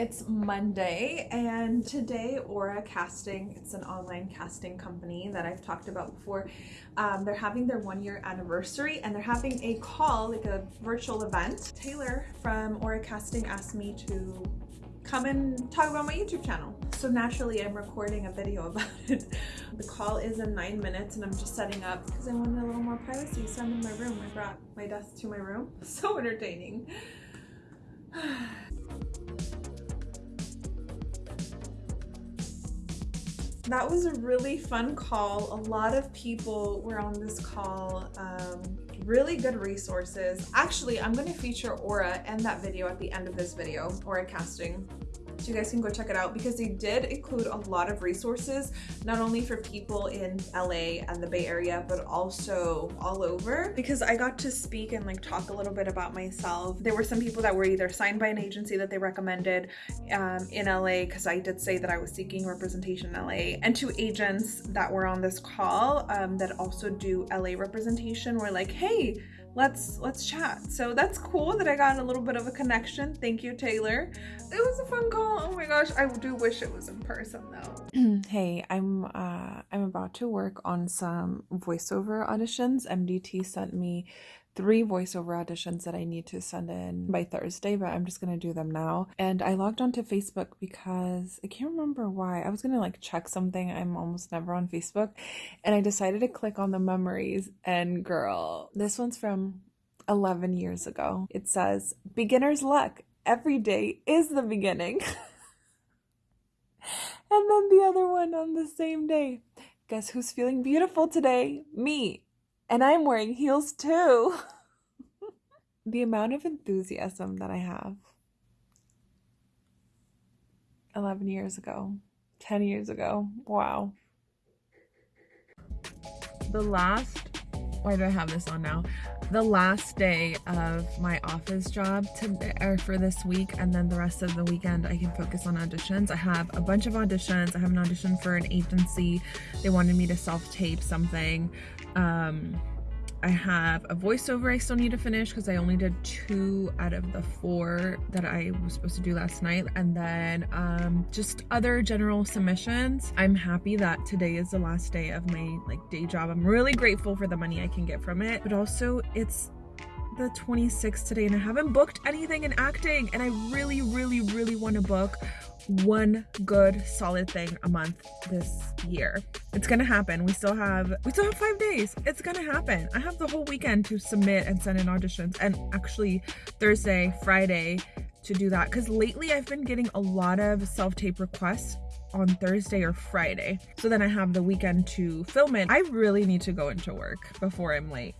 It's Monday and today Aura Casting, it's an online casting company that I've talked about before. Um, they're having their one year anniversary and they're having a call, like a virtual event. Taylor from Aura Casting asked me to come and talk about my YouTube channel. So naturally I'm recording a video about it. The call is in nine minutes and I'm just setting up because I wanted a little more privacy. So I'm in my room. I brought my desk to my room. So entertaining. that was a really fun call. A lot of people were on this call. Um, really good resources. Actually, I'm going to feature Aura and that video at the end of this video, Aura casting so you guys can go check it out because they did include a lot of resources not only for people in LA and the Bay Area but also all over. Because I got to speak and like talk a little bit about myself. There were some people that were either signed by an agency that they recommended um, in LA because I did say that I was seeking representation in LA and two agents that were on this call um, that also do LA representation were like hey let's let's chat. So that's cool that i got a little bit of a connection. Thank you taylor. It was a fun call. Oh my gosh i do wish it was in person though. Hey i'm uh i'm about to work on some voiceover auditions. Mdt sent me three voiceover auditions that I need to send in by Thursday, but I'm just gonna do them now. And I logged onto Facebook because I can't remember why. I was gonna like check something. I'm almost never on Facebook. And I decided to click on the memories. And girl, this one's from 11 years ago. It says, Beginner's luck. Every day is the beginning. and then the other one on the same day. Guess who's feeling beautiful today? Me. And I'm wearing heels too. the amount of enthusiasm that I have 11 years ago, 10 years ago. Wow. The last, why do I have this on now? The last day of my office job to, or for this week, and then the rest of the weekend I can focus on auditions. I have a bunch of auditions. I have an audition for an agency. They wanted me to self-tape something. Um, I have a voiceover I still need to finish because I only did two out of the four that I was supposed to do last night. And then um, just other general submissions. I'm happy that today is the last day of my like day job. I'm really grateful for the money I can get from it. But also it's the 26th today and I haven't booked anything in acting. And I really, really, really want to book one good solid thing a month this year. It's gonna happen. We still have we still have five days. It's gonna happen. I have the whole weekend to submit and send in auditions and actually Thursday, Friday to do that because lately I've been getting a lot of self-tape requests on Thursday or Friday. So then I have the weekend to film it. I really need to go into work before I'm late.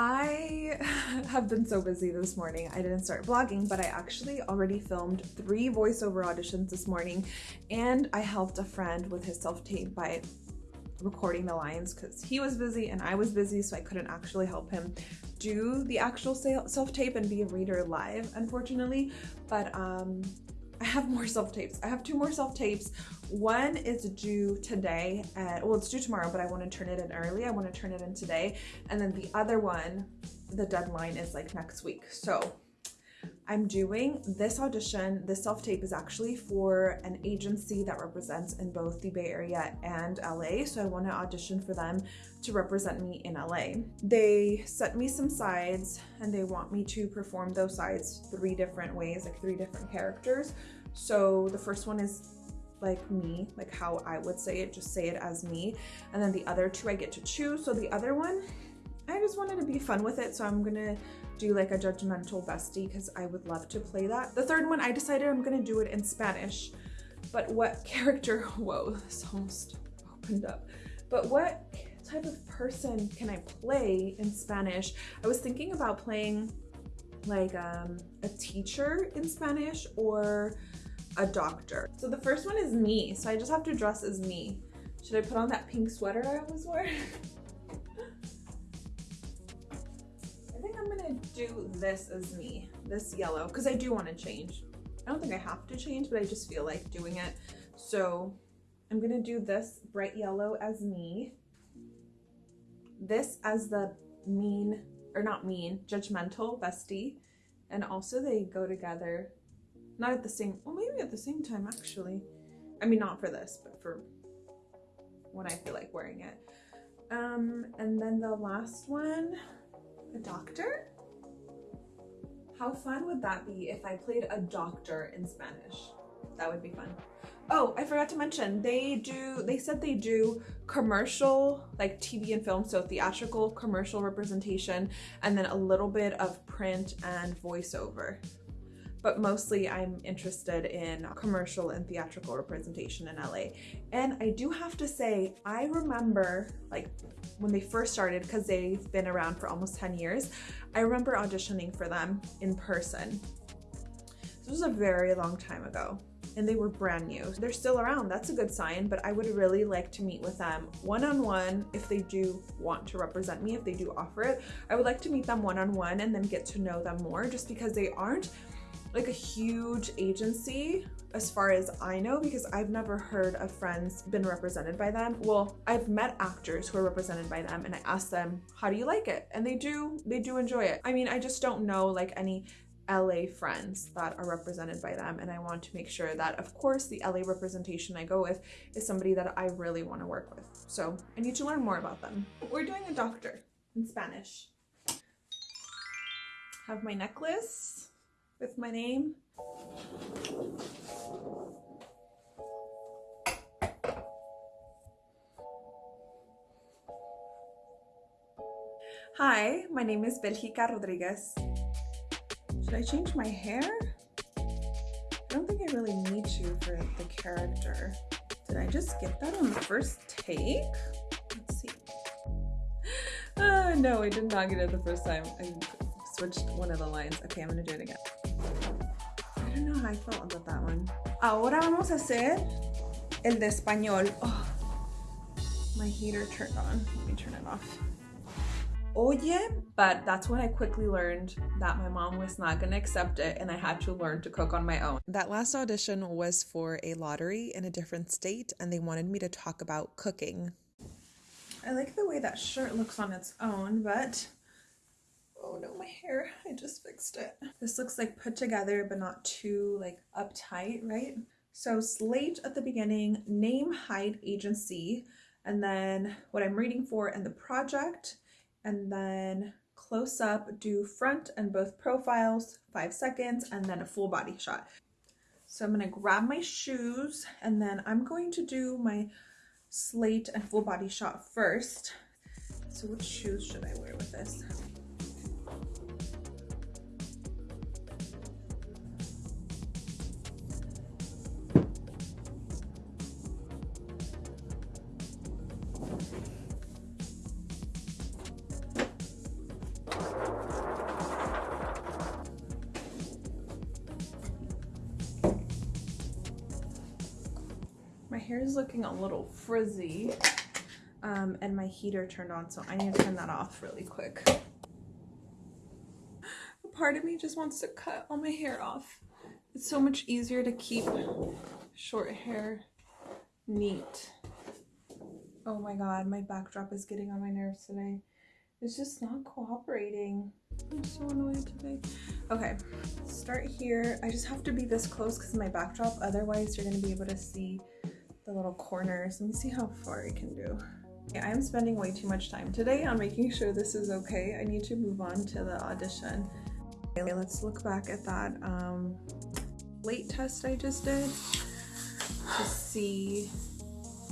I have been so busy this morning. I didn't start vlogging, but I actually already filmed three voiceover auditions this morning and I helped a friend with his self-tape by recording the lines because he was busy and I was busy so I couldn't actually help him do the actual self-tape and be a reader live unfortunately but um I have more self-tapes. I have two more self-tapes. One is due today, and, well, it's due tomorrow, but I want to turn it in early. I want to turn it in today. And then the other one, the deadline is like next week. So I'm doing this audition. This self-tape is actually for an agency that represents in both the Bay Area and LA. So I want to audition for them to represent me in LA. They sent me some sides and they want me to perform those sides three different ways, like three different characters. So the first one is like me, like how I would say it, just say it as me. And then the other two I get to choose. So the other one, I just wanted to be fun with it. So I'm gonna do like a judgmental bestie because I would love to play that. The third one, I decided I'm gonna do it in Spanish. But what character, whoa, this almost opened up. But what type of person can I play in Spanish? I was thinking about playing like um, a teacher in Spanish or a doctor. So the first one is me. So I just have to dress as me. Should I put on that pink sweater I always wearing? gonna do this as me, this yellow, because I do want to change. I don't think I have to change, but I just feel like doing it. So I'm gonna do this bright yellow as me this as the mean, or not mean, judgmental bestie. And also they go together Not at the same, well, maybe at the same time actually. I mean, not for this, but for when I feel like wearing it. Um, and then the last one, a doctor. How fun would that be if I played a doctor in Spanish? That would be fun. Oh, I forgot to mention, they do, they said they do commercial, like TV and film, so theatrical commercial representation, and then a little bit of print and voiceover but mostly I'm interested in commercial and theatrical representation in LA. And I do have to say, I remember like when they first started, because they've been around for almost 10 years, I remember auditioning for them in person. This was a very long time ago and they were brand new. They're still around, that's a good sign, but I would really like to meet with them one-on-one -on -one if they do want to represent me, if they do offer it. I would like to meet them one-on-one -on -one and then get to know them more just because they aren't like a huge agency as far as I know because I've never heard of friends been represented by them. Well, I've met actors who are represented by them and I asked them, how do you like it? And they do, they do enjoy it. I mean, I just don't know like any LA friends that are represented by them and I want to make sure that of course the LA representation I go with is somebody that I really want to work with. So I need to learn more about them. We're doing a doctor in Spanish. Have my necklace with my name. Hi, my name is Belgica Rodriguez. Should I change my hair? I don't think I really need to for the character. Did I just get that on the first take? Let's see. Uh, no, I did not get it the first time. I switched one of the lines. Okay, I'm gonna do it again. I don't know how I felt about that one. Ahora vamos a hacer el de español. Oh, my heater turned on. Let me turn it off. Oye, but that's when I quickly learned that my mom was not going to accept it and I had to learn to cook on my own. That last audition was for a lottery in a different state and they wanted me to talk about cooking. I like the way that shirt looks on its own, but oh no, my hair, I just fixed it. This looks like put together, but not too like uptight, right? So slate at the beginning, name, height, agency, and then what I'm reading for and the project, and then close up, do front and both profiles, five seconds, and then a full body shot. So I'm gonna grab my shoes and then I'm going to do my slate and full body shot first. So which shoes should I wear with this? Hair is looking a little frizzy um, and my heater turned on so I need to turn that off really quick. A part of me just wants to cut all my hair off. It's so much easier to keep short hair neat. Oh my god, my backdrop is getting on my nerves today. It's just not cooperating. I'm so annoyed today. Okay, start here. I just have to be this close because my backdrop, otherwise you're going to be able to see the little corners. Let me see how far I can do. I'm spending way too much time today on making sure this is okay. I need to move on to the audition. Okay, let's look back at that um, late test I just did to see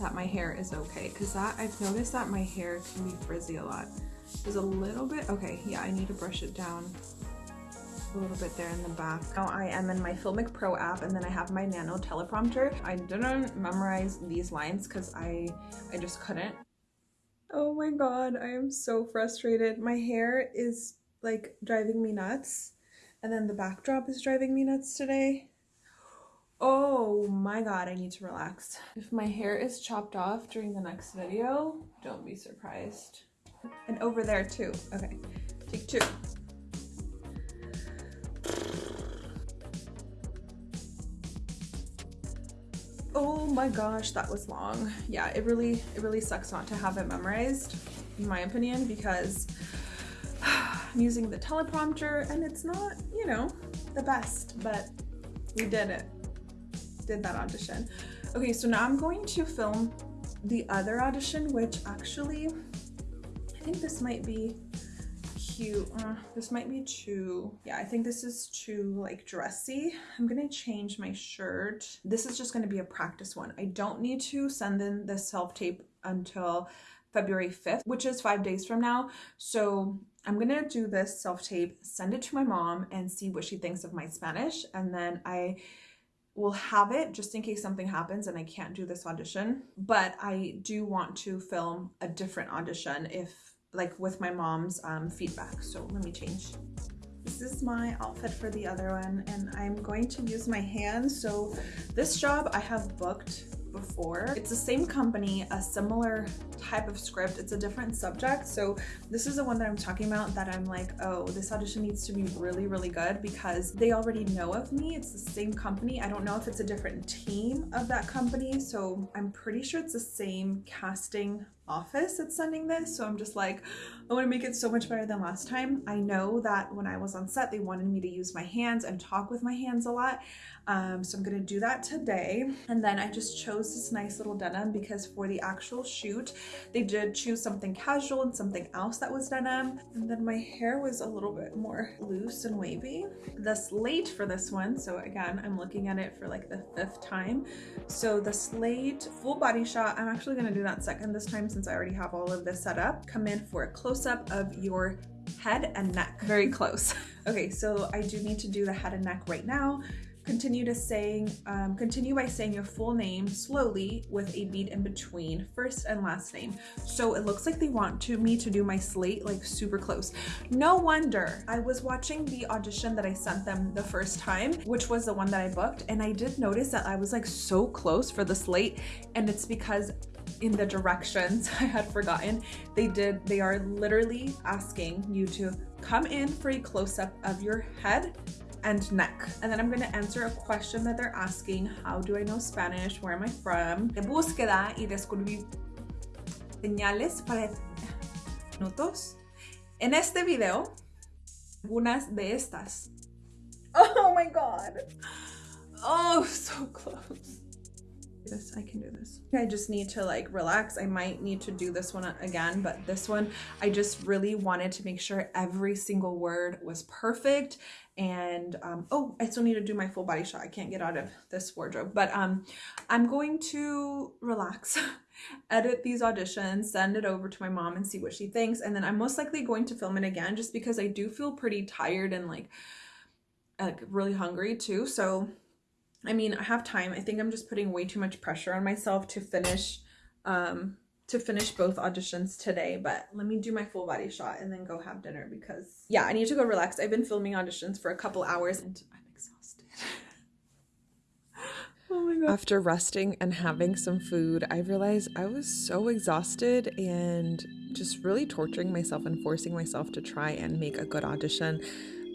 that my hair is okay because that I've noticed that my hair can be frizzy a lot. There's a little bit, okay, yeah, I need to brush it down a little bit there in the back. Now I am in my Filmic Pro app and then I have my Nano teleprompter. I didn't memorize these lines because I, I just couldn't. Oh my god, I am so frustrated. My hair is like driving me nuts and then the backdrop is driving me nuts today. Oh my god, I need to relax. If my hair is chopped off during the next video, don't be surprised. And over there too. Okay, take two. Oh my gosh, that was long. Yeah, it really, it really sucks not to have it memorized, in my opinion, because I'm using the teleprompter and it's not, you know, the best, but we did it. Did that audition. Okay, so now I'm going to film the other audition, which actually, I think this might be cute. Uh, this might be too, yeah, I think this is too like dressy. I'm gonna change my shirt. This is just gonna be a practice one. I don't need to send in the self-tape until February 5th, which is five days from now. So I'm gonna do this self-tape, send it to my mom and see what she thinks of my Spanish. And then I will have it just in case something happens and I can't do this audition. But I do want to film a different audition if like with my mom's um, feedback. So let me change. This is my outfit for the other one and I'm going to use my hands. So this job I have booked before. It's the same company, a similar type of script. It's a different subject. So this is the one that I'm talking about that I'm like, oh, this audition needs to be really, really good because they already know of me. It's the same company. I don't know if it's a different team of that company. So I'm pretty sure it's the same casting office that's sending this. So I'm just like, I want to make it so much better than last time. I know that when I was on set, they wanted me to use my hands and talk with my hands a lot. Um, so I'm gonna do that today. And then I just chose this nice little denim because for the actual shoot, they did choose something casual and something else that was denim. And then my hair was a little bit more loose and wavy. The slate for this one, so again, I'm looking at it for like the fifth time. So the slate full body shot, I'm actually gonna do that second this time since I already have all of this set up. Come in for a close-up of your head and neck, very close. okay, so I do need to do the head and neck right now continue to saying um, continue by saying your full name slowly with a beat in between first and last name so it looks like they want to me to do my slate like super close no wonder i was watching the audition that i sent them the first time which was the one that i booked and i did notice that i was like so close for the slate and it's because in the directions I had forgotten. They did, they are literally asking you to come in for a close up of your head and neck. And then I'm gonna answer a question that they're asking. How do I know Spanish? Where am I from? De búsqueda y descubrir señales para minutos. En este video, algunas de estas. Oh my God. Oh, so close. This, I can do this. I just need to like relax. I might need to do this one again, but this one, I just really wanted to make sure every single word was perfect and um, oh I still need to do my full body shot I can't get out of this wardrobe but um I'm going to relax edit these auditions send it over to my mom and see what she thinks and then I'm most likely going to film it again just because I do feel pretty tired and like like really hungry too so I mean I have time I think I'm just putting way too much pressure on myself to finish um to finish both auditions today, but let me do my full body shot and then go have dinner because yeah, I need to go relax. I've been filming auditions for a couple hours and I'm exhausted. oh my god. After resting and having some food, I realized I was so exhausted and just really torturing myself and forcing myself to try and make a good audition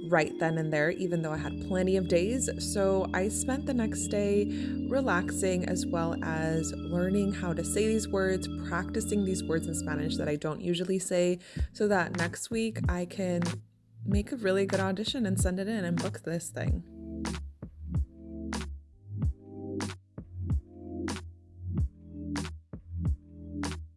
right then and there, even though I had plenty of days. So I spent the next day relaxing as well as learning how to say these words, practicing these words in Spanish that I don't usually say, so that next week I can make a really good audition and send it in and book this thing.